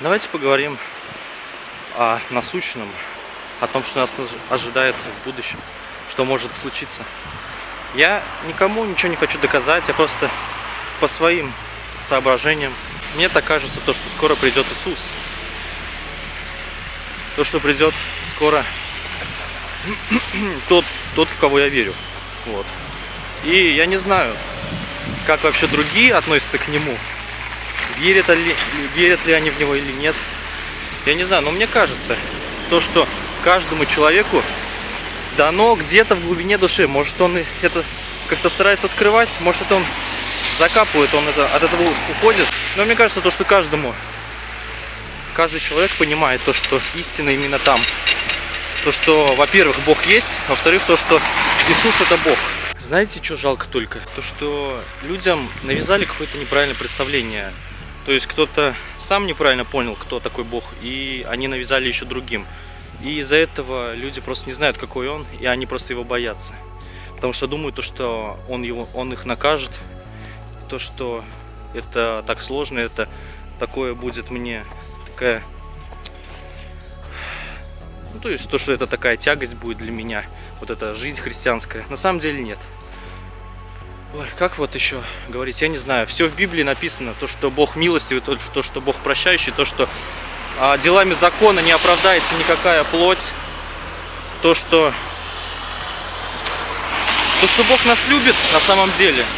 Давайте поговорим о насущном, о том, что нас ожидает в будущем, что может случиться. Я никому ничего не хочу доказать, я просто по своим соображениям. Мне так кажется, то, что скоро придет Иисус. То, что придет скоро тот, тот, в кого я верю. Вот. И я не знаю, как вообще другие относятся к нему. Верят ли, верят ли они в него или нет. Я не знаю, но мне кажется, то, что каждому человеку дано где-то в глубине души. Может, он это как-то старается скрывать, может, он закапывает, он это, от этого уходит. Но мне кажется, то, что каждому, каждый человек понимает то, что истина именно там. То, что, во-первых, Бог есть, во-вторых, то, что Иисус это Бог. Знаете, что жалко только? То, что людям навязали какое-то неправильное представление. То есть кто-то сам неправильно понял, кто такой Бог, и они навязали еще другим. И из-за этого люди просто не знают, какой он, и они просто его боятся. Потому что думают, то, что он, его, он их накажет, то, что это так сложно, это такое будет мне такая... Ну, то есть то, что это такая тягость будет для меня, вот эта жизнь христианская. На самом деле нет. Ой, как вот еще говорить, я не знаю. Все в Библии написано, то, что Бог милостивый, то, то что Бог прощающий, то, что а, делами закона не оправдается никакая плоть, то, что то, что Бог нас любит на самом деле –